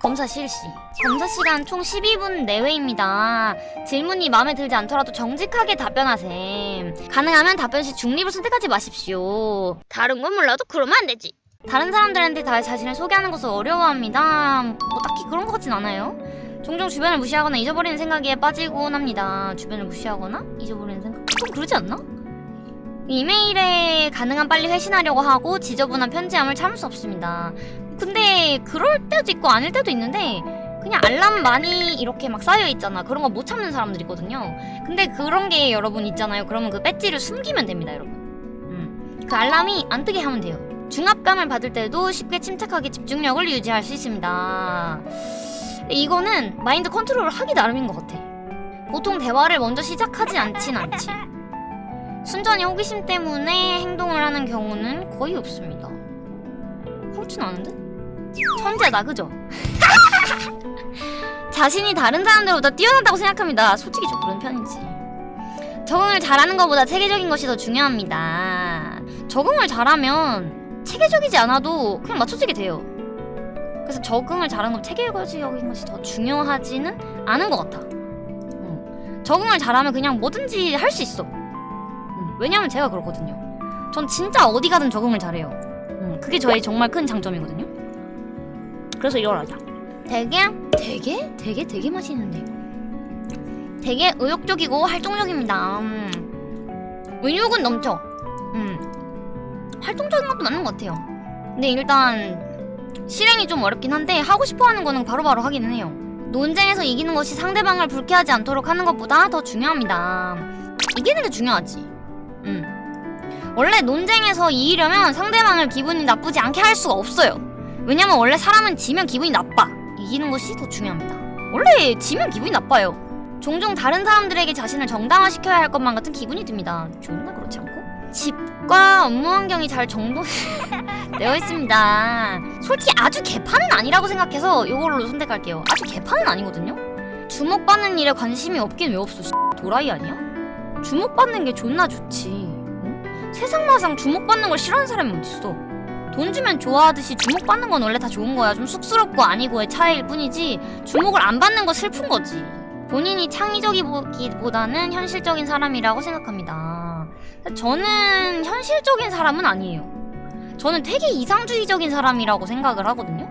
검사 실시. 검사 시간 총 12분 내외입니다. 질문이 마음에 들지 않더라도 정직하게 답변하셈. 가능하면 답변 시 중립을 선택하지 마십시오. 다른 건 몰라도 그러면 안 되지. 다른 사람들한테 다 자신을 소개하는 것을 어려워합니다. 뭐 딱히 그런 것 같진 않아요. 종종 주변을 무시하거나 잊어버리는 생각에 빠지곤 합니다. 주변을 무시하거나 잊어버리는 생각? 좀 그러지 않나? 이메일에 가능한 빨리 회신하려고 하고 지저분한 편지함을 참을 수 없습니다. 근데 그럴 때도 있고 아닐 때도 있는데 그냥 알람 많이 이렇게 막 쌓여 있잖아. 그런 거 못 참는 사람들 있거든요. 근데 그런 게 여러분 있잖아요. 그러면 그 배지를 숨기면 됩니다, 여러분. 음. 그 알람이 안 뜨게 하면 돼요. 중압감을 받을 때도 쉽게 침착하게 집중력을 유지할 수 있습니다. 이거는 마인드 컨트롤을 하기 나름인 것 같아. 보통 대화를 먼저 시작하지 않진 않지. 순전히 호기심 때문에 행동을 하는 경우는 거의 없습니다. 그렇진 않은데? 천재다, 그죠? 자신이 다른 사람들보다 뛰어나다고 생각합니다. 솔직히 좀 그런 편이지. 적응을 잘하는 것보다 체계적인 것이 더 중요합니다. 적응을 잘하면 체계적이지 않아도 그냥 맞춰지게 돼요. 그래서 적응을 잘하는 것, 체계적인 것이 더 중요하지는 않은 것 같아. 음. 적응을 잘하면 그냥 뭐든지 할 수 있어. 음, 왜냐면 제가 그렇거든요. 전 진짜 어디 가든 적응을 잘해요. 음, 그게 저의 정말 큰 장점이거든요. 그래서 이걸 하자. 되게 되게 되게 되게 맛있는데. 되게 의욕적이고 활동적입니다. 음. 의욕은 넘쳐. 음. 활동적인 것도 맞는 것 같아요. 근데 일단 실행이 좀 어렵긴 한데 하고 싶어하는 거는 바로 바로 하기는 해요. 논쟁에서 이기는 것이 상대방을 불쾌하지 않도록 하는 것보다 더 중요합니다. 이기는 게 중요하지. 음. 원래 논쟁에서 이기려면 상대방을 기분이 나쁘지 않게 할 수가 없어요. 왜냐면 원래 사람은 지면 기분이 나빠. 이기는 것이 더 중요합니다. 원래 지면 기분이 나빠요. 종종 다른 사람들에게 자신을 정당화시켜야 할 것만 같은 기분이 듭니다. 존나 그렇지 않고? 집과 업무 환경이 잘 정돈되어 있습니다. 솔직히 아주 개판은 아니라고 생각해서 이걸로 선택할게요. 아주 개판은 아니거든요? 주목받는 일에 관심이 없긴 왜 없어? 씨, 도라이 아니야? 주목받는 게 존나 좋지. 응? 세상마상 주목받는 걸 싫어하는 사람이 어딨어? 돈 주면 좋아하듯이 주목받는 건 원래 다 좋은 거야. 좀 쑥스럽고 아니고의 차이일 뿐이지 주목을 안 받는 거 슬픈 거지. 본인이 창의적이기보다는 현실적인 사람이라고 생각합니다. 저는 현실적인 사람은 아니에요. 저는 되게 이상주의적인 사람이라고 생각을 하거든요.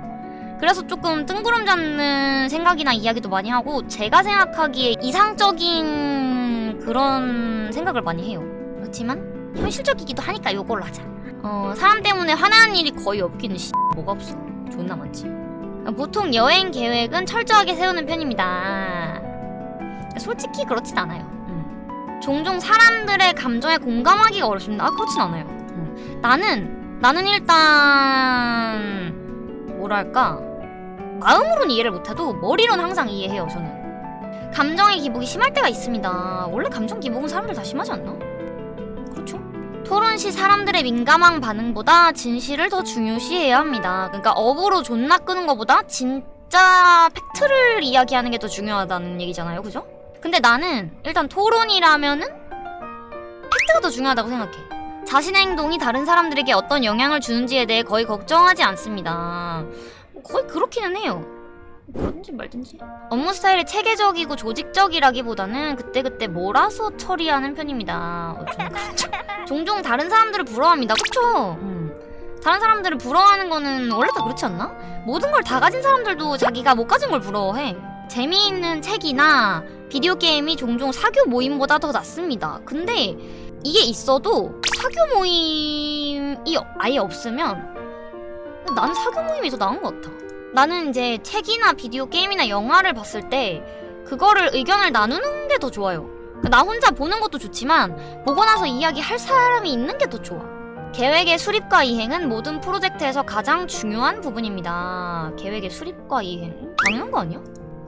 그래서 조금 뜬구름 잡는 생각이나 이야기도 많이 하고 제가 생각하기에 이상적인 그런 생각을 많이 해요. 그렇지만 현실적이기도 하니까 요걸로 하자. 어, 사람 때문에 화나는 일이 거의 없기는 씨 뭐가 없어. 존나 많지. 보통 여행 계획은 철저하게 세우는 편입니다. 솔직히 그렇진 않아요. 음. 종종 사람들의 감정에 공감하기가 어렵습니다. 아 그렇진 않아요. 음. 나는 나는 일단 뭐랄까 마음으로는 이해를 못해도 머리로는 항상 이해해요. 저는 감정의 기복이 심할 때가 있습니다. 원래 감정 기복은 사람들 다 심하지 않나? 토론 시 사람들의 민감한 반응보다 진실을 더 중요시해야 합니다. 그러니까 업으로 존나 끄는 것보다 진짜 팩트를 이야기하는 게 더 중요하다는 얘기잖아요. 그죠? 근데 나는 일단 토론이라면은 팩트가 더 중요하다고 생각해. 자신의 행동이 다른 사람들에게 어떤 영향을 주는지에 대해 거의 걱정하지 않습니다. 뭐 거의 그렇기는 해요. 그런지 말든지. 업무 스타일이 체계적이고 조직적이라기보다는 그때그때 몰아서 처리하는 편입니다. 어, 좀 그렇죠. 종종 다른 사람들을 부러워합니다. 그쵸? 음. 다른 사람들을 부러워하는 거는 원래 다 그렇지 않나? 모든 걸 다 가진 사람들도 자기가 못 가진 걸 부러워해. 재미있는 책이나 비디오 게임이 종종 사교 모임보다 더 낫습니다. 근데 이게 있어도 사교 모임이 아예 없으면 나는 사교 모임이 더 나은 것 같아. 나는 이제 책이나 비디오 게임이나 영화를 봤을 때 그거를 의견을 나누는 게 더 좋아요. 나 혼자 보는 것도 좋지만 보고 나서 이야기할 사람이 있는 게 더 좋아. 계획의 수립과 이행은 모든 프로젝트에서 가장 중요한 부분입니다. 계획의 수립과 이행? 당연한 거 아니야?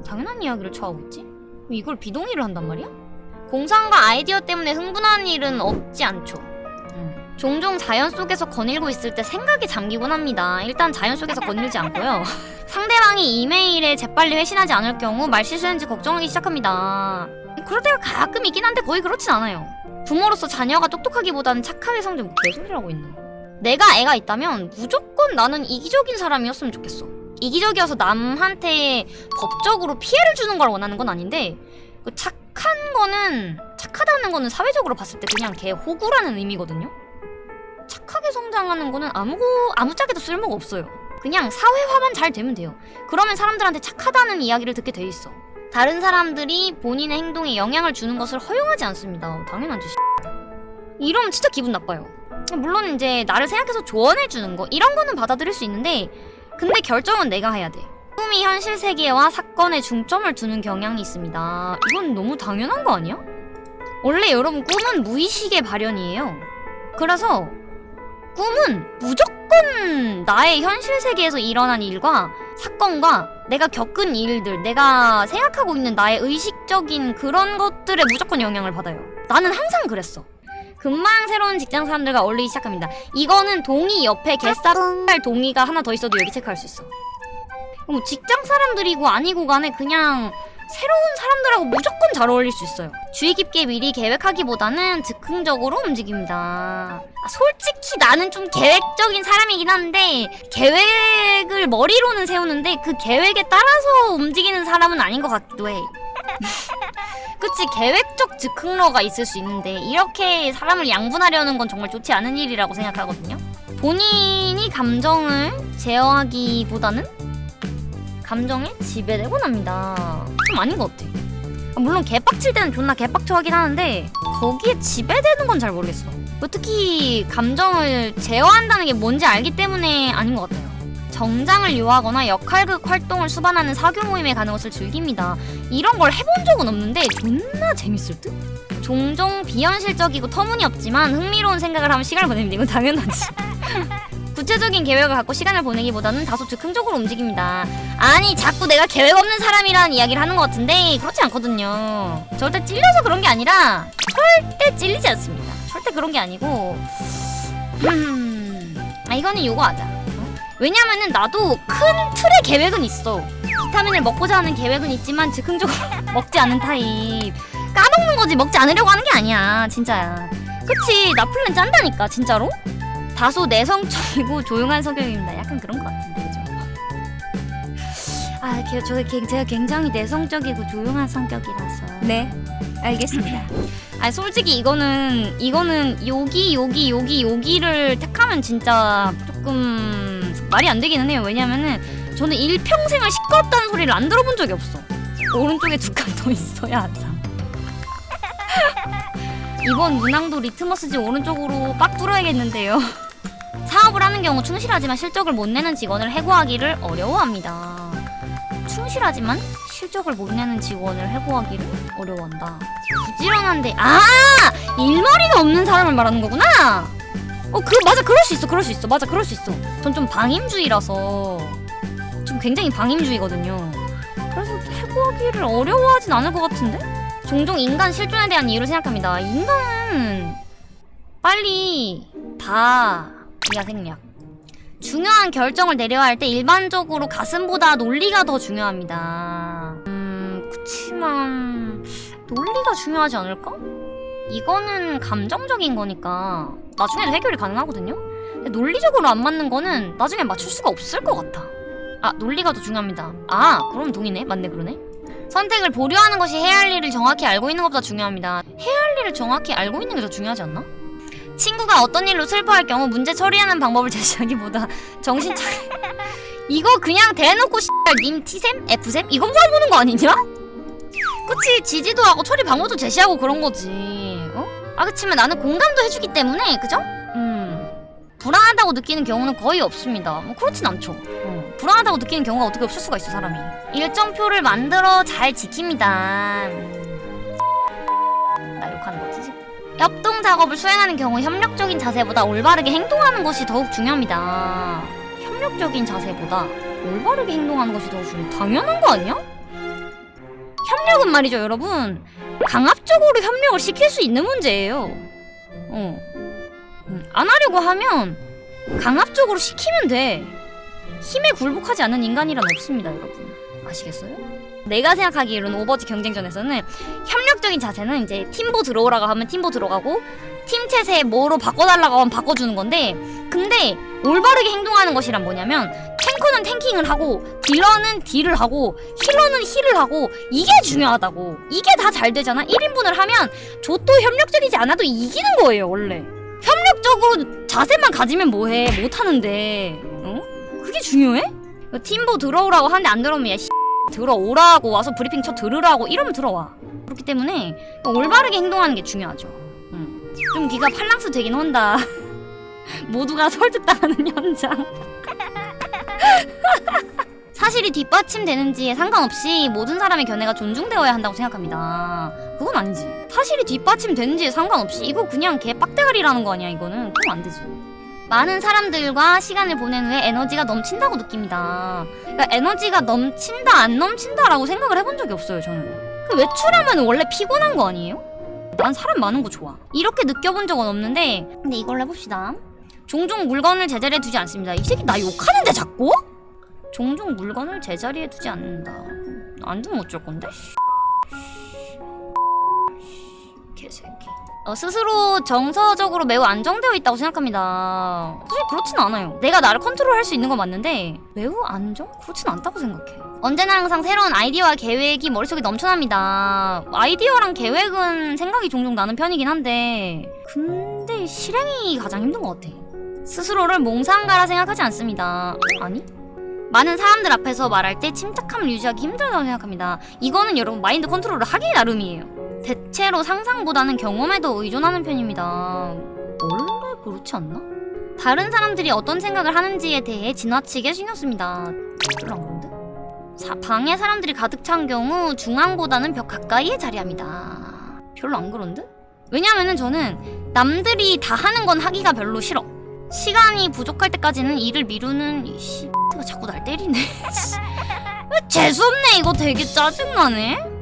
당연한 이야기를 처하고 있지? 이걸 비동의를 한단 말이야? 공상과 아이디어 때문에 흥분하는 일은 없지 않죠. 음. 종종 자연 속에서 거닐고 있을 때 생각에 잠기곤 합니다. 일단 자연 속에서 거닐지 않고요. 상대방이 이메일에 재빨리 회신하지 않을 경우 말 실수했는지 걱정하기 시작합니다. 그럴 때가 가끔 있긴 한데 거의 그렇진 않아요. 부모로서 자녀가 똑똑하기보다는 착하게 성장 개소리라고 있네. 내가 애가 있다면 무조건 나는 이기적인 사람이었으면 좋겠어. 이기적이어서 남한테 법적으로 피해를 주는 걸 원하는 건 아닌데 그 착한 거는 착하다는 거는 사회적으로 봤을 때 그냥 걔 호구라는 의미거든요. 착하게 성장하는 거는 아무고 아무짝에도 쓸모가 없어요. 그냥 사회화만 잘 되면 돼요. 그러면 사람들한테 착하다는 이야기를 듣게 돼 있어. 다른 사람들이 본인의 행동에 영향을 주는 것을 허용하지 않습니다. 당연하지. 이러면 진짜 기분 나빠요. 물론 이제 나를 생각해서 조언해 주는 거 이런 거는 받아들일 수 있는데 근데 결정은 내가 해야 돼. 꿈이 현실 세계와 사건에 중점을 두는 경향이 있습니다. 이건 너무 당연한 거 아니야? 원래 여러분 꿈은 무의식의 발현이에요. 그래서 꿈은 무조건 나의 현실 세계에서 일어난 일과 사건과 내가 겪은 일들, 내가 생각하고 있는 나의 의식적인 그런 것들에 무조건 영향을 받아요. 나는 항상 그랬어. 금방 새로운 직장 사람들과 어울리기 시작합니다. 이거는 동의 옆에 개쌀 동의가 하나 더 있어도 여기 체크할 수 있어. 뭐 직장 사람들이고 아니고 간에 그냥 새로운 사람들하고 무조건 잘 어울릴 수 있어요. 주의 깊게 미리 계획하기보다는 즉흥적으로 움직입니다. 아, 솔직히 나는 좀 계획적인 사람이긴 한데 계획을 머리로는 세우는데 그 계획에 따라서 움직이는 사람은 아닌 것 같기도 해. 그치 계획적 즉흥러가 있을 수 있는데 이렇게 사람을 양분하려는 건 정말 좋지 않은 일이라고 생각하거든요. 본인이 감정을 제어하기보다는 감정에 지배되곤 합니다. 좀 아닌 것 같아. 아, 물론 개빡칠 때는 존나 개빡쳐 하긴 하는데 거기에 지배되는 건 잘 모르겠어. 뭐 특히 감정을 제어한다는 게 뭔지 알기 때문에 아닌 것 같아요. 정장을 요하거나 역할극 활동을 수반하는 사교 모임에 가는 것을 즐깁니다. 이런 걸 해본 적은 없는데 존나 재밌을 듯? 종종 비현실적이고 터무니없지만 흥미로운 생각을 하면 시간을 보냅니다. 이건 당연하지. 구체적인 계획을 갖고 시간을 보내기보다는 다소 즉흥적으로 움직입니다. 아니 자꾸 내가 계획 없는 사람이라는 이야기를 하는 것 같은데 그렇지 않거든요. 절대 찔려서 그런 게 아니라 절대 찔리지 않습니다. 절대 그런 게 아니고 음... 아 이거는 요거 하자. 어? 왜냐면은 나도 큰 틀의 계획은 있어. 비타민을 먹고자 하는 계획은 있지만 즉흥적으로 먹지 않는 타입. 까먹는 거지 먹지 않으려고 하는 게 아니야 진짜야. 그치 나 플랜 짠다니까 진짜로. 다소 내성적이고 조용한 성격입니다. 약간 그런 것 같은데 그죠? 아, 게- 저 게- 제가 굉장히 내성적이고 조용한 성격이라서. 네, 알겠습니다. 아, 솔직히 이거는 이거는 여기 여기 여기 여기를 택하면 진짜 조금 말이 안 되기는 해요. 왜냐면은 저는 일평생을 시끄럽다는 소리를 안 들어본 적이 없어. 오른쪽에 두 칸 더 있어야 항상. 이번 문항도 리트머스지 오른쪽으로 빡 뚫어야겠는데요. 하는 경우 충실하지만 실적을 못 내는 직원을 해고하기를 어려워합니다. 충실하지만 실적을 못 내는 직원을 해고하기를 어려워한다. 부지런한데 아 일머리가 없는 사람을 말하는 거구나. 어, 그 맞아, 그럴 수 있어, 그럴 수 있어, 맞아, 그럴 수 있어. 전 좀 방임주의라서 좀 굉장히 방임주의거든요. 그래서 해고하기를 어려워하진 않을 것 같은데? 종종 인간 실존에 대한 이유를 생각합니다. 인간은 빨리 다이야 생략. 중요한 결정을 내려야 할 때 일반적으로 가슴보다 논리가 더 중요합니다. 음, 그치만 논리가 중요하지 않을까? 이거는 감정적인 거니까 나중에도 해결이 가능하거든요? 근데 논리적으로 안 맞는 거는 나중에 맞출 수가 없을 것 같아. 아, 논리가 더 중요합니다. 아, 그럼 동의네. 맞네, 그러네. 선택을 보류하는 것이 해야 할 일을 정확히 알고 있는 것보다 중요합니다. 해야 할 일을 정확히 알고 있는 게 더 중요하지 않나? 친구가 어떤 일로 슬퍼할 경우 문제 처리하는 방법을 제시하기보다 정신 차려. 이거 그냥 대놓고 님 T샘? F샘? 이거 물어보는 거 아니냐? 그치 지지도 하고 처리 방법도 제시하고 그런 거지 어? 아 그치만 나는 공감도 해주기 때문에 그죠? 음 불안하다고 느끼는 경우는 거의 없습니다 뭐 그렇진 않죠 어. 불안하다고 느끼는 경우가 어떻게 없을 수가 있어 사람이 일정표를 만들어 잘 지킵니다 협동 작업을 수행하는 경우 협력적인 자세보다 올바르게 행동하는 것이 더욱 중요합니다 협력적인 자세보다 올바르게 행동하는 것이 더 중요 당연한 거 아니야? 협력은 말이죠, 여러분. 강압적으로 협력을 시킬 수 있는 문제예요. 어. 음, 안 하려고 하면 강압적으로 시키면 돼. 힘에 굴복하지 않는 인간이란 없습니다, 여러분. 아시겠어요? 내가 생각하기로는 Overwatch 경쟁전에서는 협력적인 자세는 이제 팀보 들어오라고 하면 팀보 들어가고 팀 chat에서 뭐로 바꿔달라고 하면 바꿔주는 건데 근데 올바르게 행동하는 것이란 뭐냐면 탱커는 탱킹을 하고 딜러는 딜을 하고 힐러는 힐을 하고 이게 중요하다고. 이게 다 잘 되잖아. 1인분을 하면 저도 협력적이지 않아도 이기는 거예요 원래. 협력적으로 자세만 가지면 뭐해? 못하는데. 어? 그게 중요해? 팀보 들어오라고 하는데 안 들어오면 야 씨, 들어오라고 와서 브리핑 쳐 들으라고 이러면 들어와. 그렇기 때문에 올바르게 행동하는 게 중요하죠. 음. 좀 네가 팔랑스 되긴 한다. 모두가 설득당하는 현장. 사실이 뒷받침되는지에 상관없이 모든 사람의 견해가 존중되어야 한다고 생각합니다. 그건 아니지. 사실이 뒷받침되는지에 상관없이 이거 그냥 개 빡대가리라는 거 아니야 이거는. 그럼 안 되지 많은 사람들과 시간을 보낸 후에 에너지가 넘친다고 느낍니다. 그러니까 에너지가 넘친다 안 넘친다라고 생각을 해본 적이 없어요 저는. 그 외출하면 원래 피곤한 거 아니에요? 난 사람 많은 거 좋아. 이렇게 느껴본 적은 없는데 근데 이걸로 해봅시다. 종종 물건을 제자리에 두지 않습니다. 이 새끼 나 욕하는데 자꾸? 종종 물건을 제자리에 두지 않는다. 안 두면 어쩔 건데? 개새끼 어, 스스로 정서적으로 매우 안정되어 있다고 생각합니다. 사실 그렇진 않아요. 내가 나를 컨트롤할 수 있는 건 맞는데 매우 안정? 그렇진 않다고 생각해. 언제나 항상 새로운 아이디어와 계획이 머릿속에 넘쳐납니다. 아이디어랑 계획은 생각이 종종 나는 편이긴 한데 근데 실행이 가장 힘든 것 같아. 스스로를 몽상가라 생각하지 않습니다. 아니? 많은 사람들 앞에서 말할 때 침착함을 유지하기 힘들다고 생각합니다. 이거는 여러분 마인드 컨트롤을 하기 나름이에요. 대체로 상상보다는 경험에도 의존하는 편입니다. 원래 그렇지 않나? 다른 사람들이 어떤 생각을 하는지에 대해 지나치게 신경 씁니다. 별로 안 그런데? 사, 방에 사람들이 가득 찬 경우 중앙보다는 벽 가까이에 자리합니다. 별로 안 그런데? 왜냐면은 저는 남들이 다 하는 건 하기가 별로 싫어. 시간이 부족할 때까지는 일을 미루는 이 씨 가 자꾸 날 때리네. 재수없네 이거 되게 짜증나네.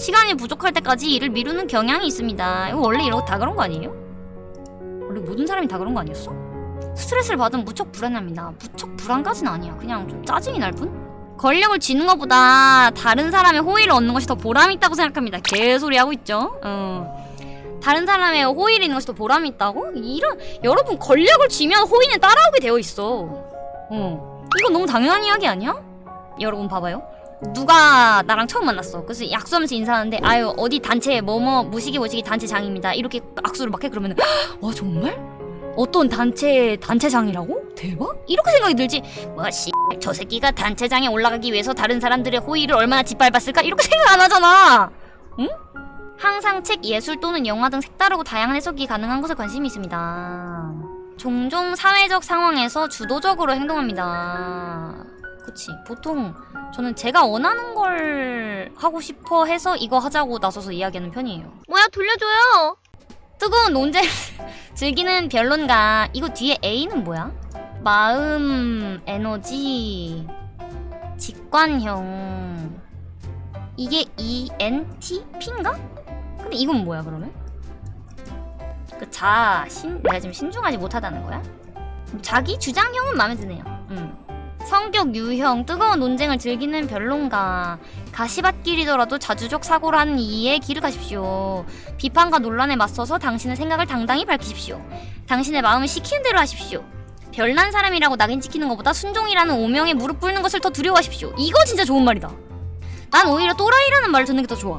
시간이 부족할 때까지 일을 미루는 경향이 있습니다. 이거 원래 이러고 다 그런 거 아니에요? 원래 모든 사람이 다 그런 거 아니었어? 스트레스를 받으면 무척 불안합니다. 무척 불안까지는 아니야. 그냥 좀 짜증이 날 뿐? 권력을 쥐는 것보다 다른 사람의 호의를 얻는 것이 더 보람 있다고 생각합니다. 개소리 하고 있죠? 어. 다른 사람의 호의를 있는 것이 더 보람이 있다고? 이런 여러분 권력을 쥐면 호의는 따라오게 되어 있어. 어. 이건 너무 당연한 이야기 아니야? 여러분 봐봐요. 누가 나랑 처음 만났어. 그래서 약수하면서 인사하는데 아유 어디 단체 뭐뭐 무식이 무식이 단체장입니다. 이렇게 악수를 막 해 그러면 와 정말? 어떤 단체 단체장이라고? 대박? 이렇게 생각이 들지. 와씨 저 새끼가 단체장에 올라가기 위해서 다른 사람들의 호의를 얼마나 짓밟았을까? 이렇게 생각 안 하잖아. 응? 항상 책, 예술 또는 영화 등 색다르고 다양한 해석이 가능한 것에 관심이 있습니다. 종종 사회적 상황에서 주도적으로 행동합니다. 그치. 보통 저는 제가 원하는 걸 하고 싶어 해서 이거 하자고 나서서 이야기하는 편이에요. 뭐야 돌려줘요. 뜨거운 논쟁 즐기는 변론가. 이거 뒤에 A는 뭐야? 마음, 에너지, 직관형. 이게 ENTP인가? 근데 이건 뭐야 그러면? 그 자, 신, 내가 지금 신중하지 못하다는 거야? 자기 주장형은 마음에 드네요. 음. 성격 유형, 뜨거운 논쟁을 즐기는 변론가. 가시밭길이더라도 자주적 사고를 하는 이에 길을 가십시오. 비판과 논란에 맞서서 당신의 생각을 당당히 밝히십시오. 당신의 마음을 시키는 대로 하십시오. 별난 사람이라고 낙인 찍히는 것보다 순종이라는 오명에 무릎 꿇는 것을 더 두려워하십시오. 이거 진짜 좋은 말이다. 난 오히려 또라이라는 말을 듣는 게 더 좋아.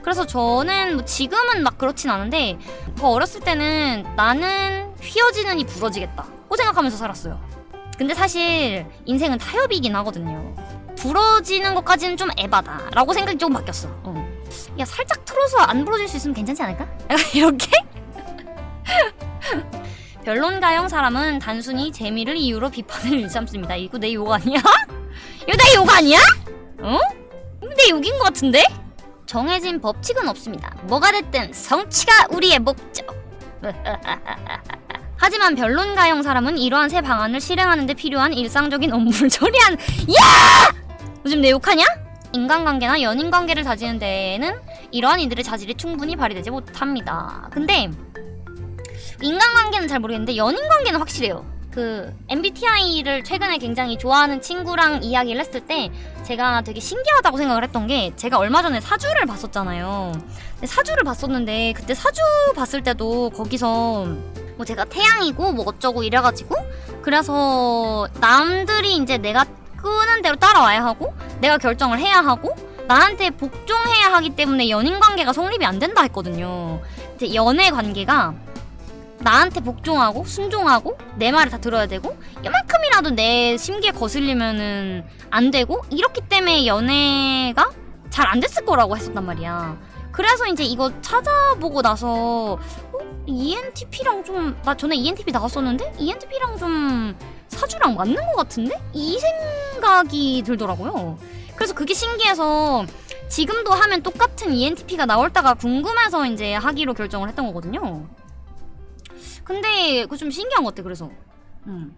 그래서 저는 뭐 지금은 막 그렇진 않은데 더 어렸을 때는 나는 휘어지는 이 부러지겠다 고 생각하면서 살았어요. 근데 사실 인생은 타협이긴 하거든요. 부러지는 것까지는 좀 에바다 라고 생각이 조금 바뀌었어. 어. 야 살짝 틀어서 안 부러질 수 있으면 괜찮지 않을까? 이렇게? 변론가형 사람은 단순히 재미를 이유로 비판을 일삼습니다. 이거 내 욕 아니야? 이거 내 욕 아니야? 어? 이거 내 욕인 것 같은데? 정해진 법칙은 없습니다. 뭐가 됐든 성취가 우리의 목적. 하지만 변론가형 사람은 이러한 새 방안을 실행하는 데 필요한 일상적인 업무를 처리한 야! 요즘 내 욕하냐? 인간관계나 연인관계를 다지는 데에는 이러한 이들의 자질이 충분히 발휘되지 못합니다. 근데 인간관계는 잘 모르겠는데 연인관계는 확실해요. 그 MBTI를 최근에 굉장히 좋아하는 친구랑 이야기를 했을 때 제가 되게 신기하다고 생각을 했던 게 제가 얼마 전에 사주를 봤었잖아요. 사주를 봤었는데 그때 사주 봤을 때도 거기서 뭐 제가 태양이고 뭐 어쩌고 이래가지고 그래서 남들이 이제 내가 끄는 대로 따라와야 하고 내가 결정을 해야 하고 나한테 복종해야 하기 때문에 연인 관계가 성립이 안 된다 했거든요. 이제 연애 관계가 나한테 복종하고 순종하고 내 말을 다 들어야 되고 이만큼이라도 내 심기에 거슬리면은 안 되고 이렇기 때문에 연애가 잘 안 됐을 거라고 했었단 말이야. 그래서 이제 이거 찾아보고 나서 어? ENTP랑 좀 나 전에 ENTP 나갔었는데 ENTP랑 좀 사주랑 맞는 것 같은데 이 생각이 들더라고요. 그래서 그게 신기해서 지금도 하면 똑같은 ENTP가 나올다가 궁금해서 이제 하기로 결정을 했던 거거든요. 근데 그거 좀 신기한 것 같아 그래서. 음.